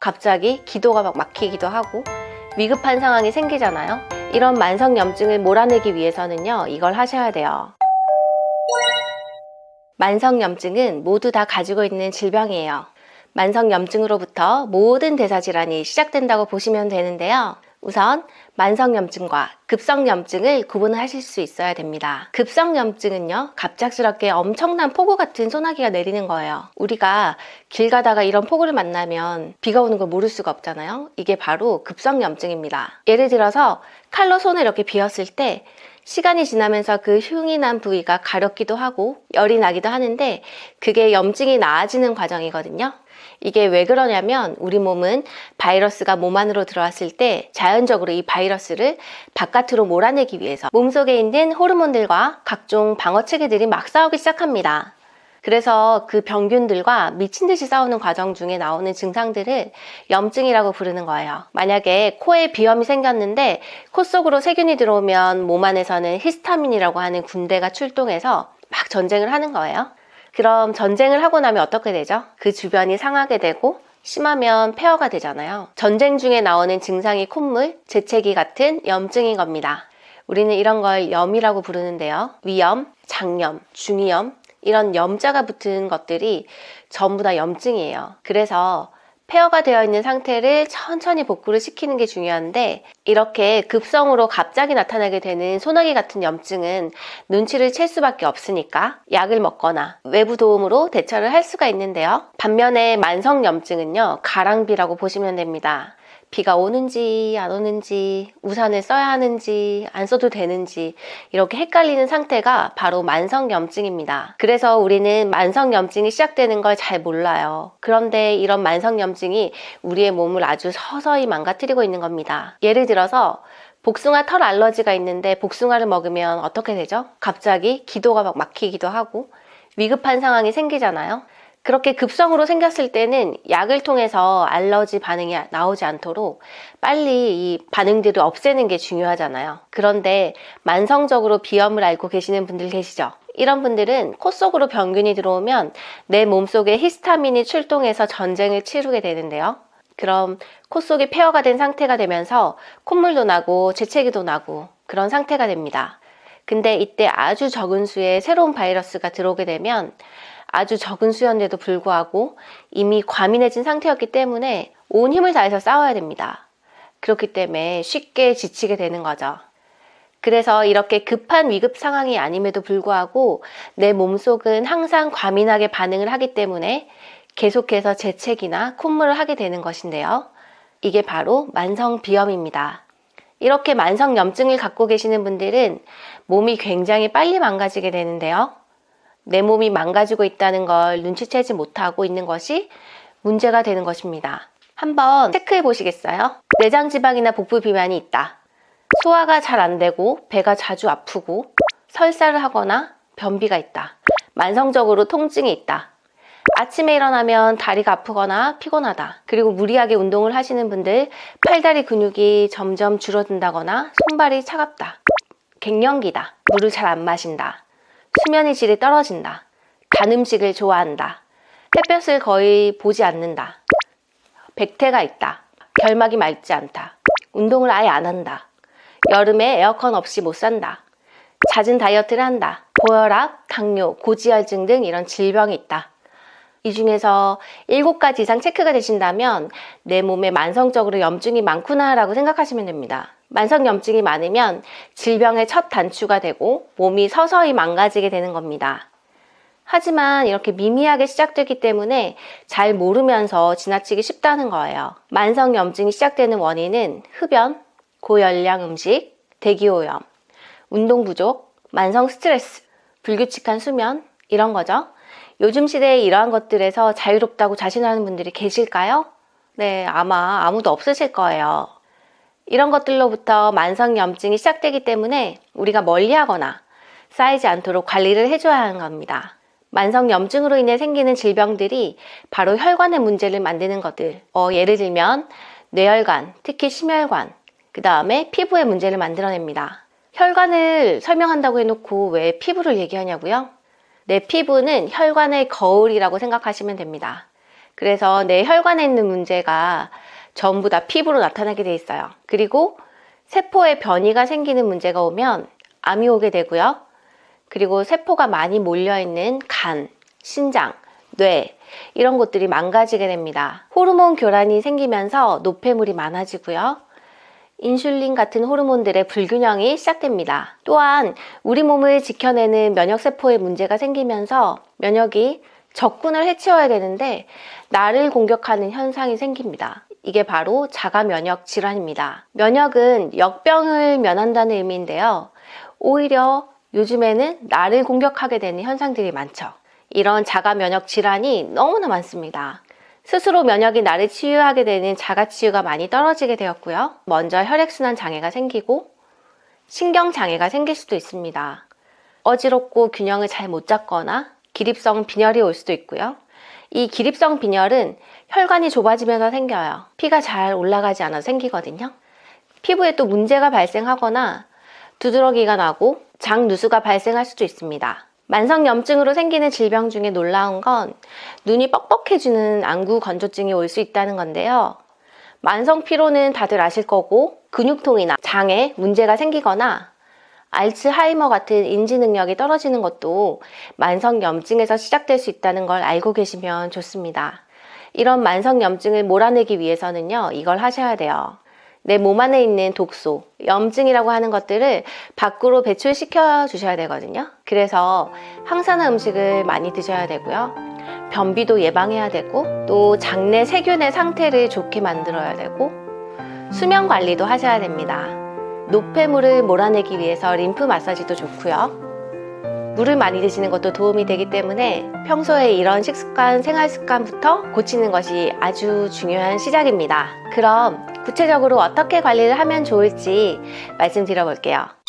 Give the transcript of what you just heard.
갑자기 기도가 막 막히기도 하고 위급한 상황이 생기잖아요. 이런 만성염증을 몰아내기 위해서는요, 이걸 하셔야 돼요. 만성염증은 모두 다 가지고 있는 질병이에요. 만성염증으로부터 모든 대사질환이 시작된다고 보시면 되는데요. 우선 만성염증과 급성염증을 구분하실 수 있어야 됩니다. 급성염증은요, 갑작스럽게 엄청난 폭우 같은 소나기가 내리는 거예요. 우리가 길 가다가 이런 폭우를 만나면 비가 오는 걸 모를 수가 없잖아요. 이게 바로 급성염증입니다. 예를 들어서 칼로 손을 이렇게 비었을 때 시간이 지나면서 그 흉이 난 부위가 가렵기도 하고 열이 나기도 하는데 그게 염증이 나아지는 과정이거든요. 이게 왜 그러냐면 우리 몸은 바이러스가 몸 안으로 들어왔을 때 자연적으로 이 바이러스를 바깥으로 몰아내기 위해서 몸속에 있는 호르몬들과 각종 방어 체계들이 막 싸우기 시작합니다. 그래서 그 병균들과 미친 듯이 싸우는 과정 중에 나오는 증상들을 염증이라고 부르는 거예요. 만약에 코에 비염이 생겼는데 코 속으로 세균이 들어오면 몸 안에서는 히스타민이라고 하는 군대가 출동해서 막 전쟁을 하는 거예요. 그럼 전쟁을 하고 나면 어떻게 되죠? 그 주변이 상하게 되고 심하면 폐허가 되잖아요. 전쟁 중에 나오는 증상이 콧물, 재채기 같은 염증인 겁니다. 우리는 이런 걸 염이라고 부르는데요. 위염, 장염, 중이염 이런 염자가 붙은 것들이 전부 다 염증이에요. 그래서 폐허가 되어 있는 상태를 천천히 복구를 시키는 게 중요한데 이렇게 급성으로 갑자기 나타나게 되는 소나기 같은 염증은 눈치를 챌 수밖에 없으니까 약을 먹거나 외부 도움으로 대처를 할 수가 있는데요. 반면에 만성 염증은요. 가랑비라고 보시면 됩니다. 비가 오는지 안 오는지 우산을 써야 하는지 안 써도 되는지 이렇게 헷갈리는 상태가 바로 만성염증입니다. 그래서 우리는 만성염증이 시작되는 걸 잘 몰라요. 그런데 이런 만성염증이 우리의 몸을 아주 서서히 망가뜨리고 있는 겁니다. 예를 들어서 복숭아 털 알러지가 있는데 복숭아를 먹으면 어떻게 되죠? 갑자기 기도가 막 막히기도 하고 위급한 상황이 생기잖아요. 그렇게 급성으로 생겼을 때는 약을 통해서 알러지 반응이 나오지 않도록 빨리 이 반응들을 없애는 게 중요하잖아요. 그런데 만성적으로 비염을 앓고 계시는 분들 계시죠? 이런 분들은 코 속으로 병균이 들어오면 내 몸속에 히스타민이 출동해서 전쟁을 치르게 되는데요. 그럼 코 속이 폐허가 된 상태가 되면서 콧물도 나고 재채기도 나고 그런 상태가 됩니다. 근데 이때 아주 적은 수의 새로운 바이러스가 들어오게 되면 아주 적은 수였는데도 불구하고 이미 과민해진 상태였기 때문에 온 힘을 다해서 싸워야 됩니다. 그렇기 때문에 쉽게 지치게 되는 거죠. 그래서 이렇게 급한 위급 상황이 아님에도 불구하고 내 몸속은 항상 과민하게 반응을 하기 때문에 계속해서 재채기나 콧물을 하게 되는 것인데요. 이게 바로 만성비염입니다. 이렇게 만성염증을 갖고 계시는 분들은 몸이 굉장히 빨리 망가지게 되는데요. 내 몸이 망가지고 있다는 걸 눈치채지 못하고 있는 것이 문제가 되는 것입니다. 한번 체크해 보시겠어요? 내장 지방이나 복부 비만이 있다. 소화가 잘 안 되고 배가 자주 아프고 설사를 하거나 변비가 있다. 만성적으로 통증이 있다. 아침에 일어나면 다리가 아프거나 피곤하다. 그리고 무리하게 운동을 하시는 분들 팔다리 근육이 점점 줄어든다거나 손발이 차갑다. 갱년기다. 물을 잘 안 마신다. 수면의 질이 떨어진다. 단 음식을 좋아한다. 햇볕을 거의 보지 않는다. 백태가 있다. 결막이 맑지 않다. 운동을 아예 안 한다. 여름에 에어컨 없이 못 산다. 잦은 다이어트를 한다. 고혈압, 당뇨, 고지혈증 등 이런 질병이 있다. 이 중에서 7가지 이상 체크가 되신다면 내 몸에 만성적으로 염증이 많구나 라고 생각하시면 됩니다. 만성염증이 많으면 질병의 첫 단추가 되고 몸이 서서히 망가지게 되는 겁니다. 하지만 이렇게 미미하게 시작되기 때문에 잘 모르면서 지나치기 쉽다는 거예요. 만성염증이 시작되는 원인은 흡연, 고열량 음식, 대기오염, 운동 부족, 만성 스트레스, 불규칙한 수면 이런 거죠. 요즘 시대에 이러한 것들에서 자유롭다고 자신하는 분들이 계실까요? 네, 아마 아무도 없으실 거예요. 이런 것들로부터 만성염증이 시작되기 때문에 우리가 멀리하거나 쌓이지 않도록 관리를 해줘야 하는 겁니다. 만성염증으로 인해 생기는 질병들이 바로 혈관의 문제를 만드는 것들 어, 예를 들면 뇌혈관, 특히 심혈관, 그 다음에 피부의 문제를 만들어냅니다. 혈관을 설명한다고 해놓고 왜 피부를 얘기하냐고요? 내 피부는 혈관의 거울이라고 생각하시면 됩니다. 그래서 내 혈관에 있는 문제가 전부 다 피부로 나타나게 돼 있어요. 그리고 세포에 변이가 생기는 문제가 오면 암이 오게 되고요. 그리고 세포가 많이 몰려있는 간, 신장, 뇌 이런 것들이 망가지게 됩니다. 호르몬 교란이 생기면서 노폐물이 많아지고요. 인슐린 같은 호르몬들의 불균형이 시작됩니다. 또한 우리 몸을 지켜내는 면역세포에 문제가 생기면서 면역이 적군을 해치워야 되는데 나를 공격하는 현상이 생깁니다. 이게 바로 자가 면역 질환입니다. 면역은 역병을 면한다는 의미인데요. 오히려 요즘에는 나를 공격하게 되는 현상들이 많죠. 이런 자가 면역 질환이 너무나 많습니다. 스스로 면역이 나를 치유하게 되는 자가 치유가 많이 떨어지게 되었고요. 먼저 혈액순환 장애가 생기고 신경 장애가 생길 수도 있습니다. 어지럽고 균형을 잘 못 잡거나 기립성 빈혈이 올 수도 있고요. 이 기립성 빈혈은 혈관이 좁아지면서 생겨요. 피가 잘 올라가지 않아 생기거든요. 피부에 또 문제가 발생하거나 두드러기가 나고 장 누수가 발생할 수도 있습니다. 만성염증으로 생기는 질병 중에 놀라운 건 눈이 뻑뻑해지는 안구 건조증이 올 수 있다는 건데요. 만성 피로는 다들 아실 거고 근육통이나 장에 문제가 생기거나 알츠하이머 같은 인지 능력이 떨어지는 것도 만성염증에서 시작될 수 있다는 걸 알고 계시면 좋습니다. 이런 만성염증을 몰아내기 위해서는요, 이걸 하셔야 돼요. 내 몸 안에 있는 독소, 염증이라고 하는 것들을 밖으로 배출시켜 주셔야 되거든요. 그래서 항산화 음식을 많이 드셔야 되고요. 변비도 예방해야 되고, 또 장내 세균의 상태를 좋게 만들어야 되고, 수면 관리도 하셔야 됩니다. 노폐물을 몰아내기 위해서 림프 마사지도 좋고요. 물을 많이 드시는 것도 도움이 되기 때문에 평소에 이런 식습관, 생활 습관부터 고치는 것이 아주 중요한 시작입니다. 그럼 구체적으로 어떻게 관리를 하면 좋을지 말씀드려 볼게요.